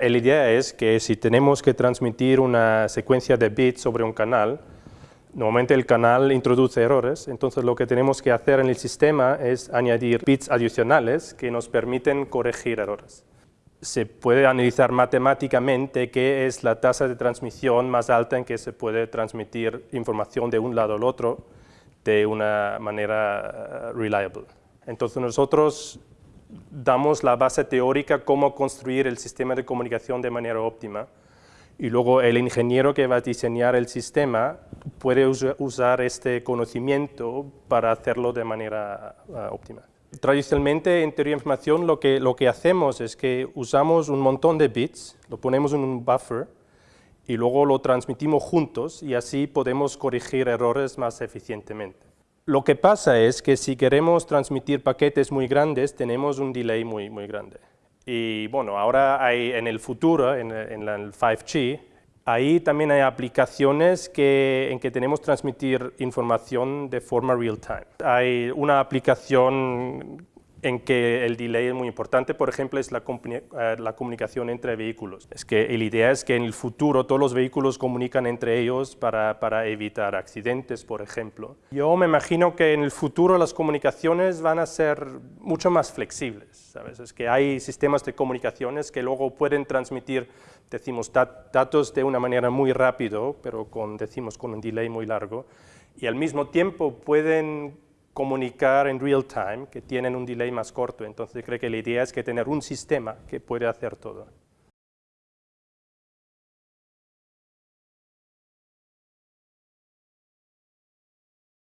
La idea es que si tenemos que transmitir una secuencia de bits sobre un canal, normalmente el canal introduce errores, entonces lo que tenemos que hacer en el sistema es añadir bits adicionales que nos permiten corregir errores. Se puede analizar matemáticamente qué es la tasa de transmisión más alta en que se puede transmitir información de un lado al otro de una manera eh, reliable. Entonces nosotros damos la base teórica cómo construir el sistema de comunicación de manera óptima y luego el ingeniero que va a diseñar el sistema puede usar este conocimiento para hacerlo de manera ah, óptima. Tradicionalmente en teoría de información lo que, lo que hacemos es que usamos un montón de bits, lo ponemos en un buffer y luego lo transmitimos juntos y así podemos corregir errores más eficientemente. Lo que pasa es que si queremos transmitir paquetes muy grandes, tenemos un delay muy, muy grande. Y bueno, ahora hay en el futuro, en, en el 5G, ahí también hay aplicaciones que, en que tenemos transmitir información de forma real time. Hay una aplicación en que el delay es muy importante, por ejemplo, es la, eh, comunicación entre vehículos. Es que la idea es que en el futuro todos los vehículos comunican entre ellos para, para, evitar accidentes, por ejemplo. Yo me imagino que en el futuro las comunicaciones van a ser mucho más flexibles, ¿sabes? Es que hay sistemas de comunicaciones que luego pueden transmitir, decimos, datos de una manera muy rápido, pero con, decimos, con un delay muy largo, y al mismo tiempo pueden comunicar en real time, que tienen un delay más corto. Entonces creo que la idea es que tener un sistema que puede hacer todo.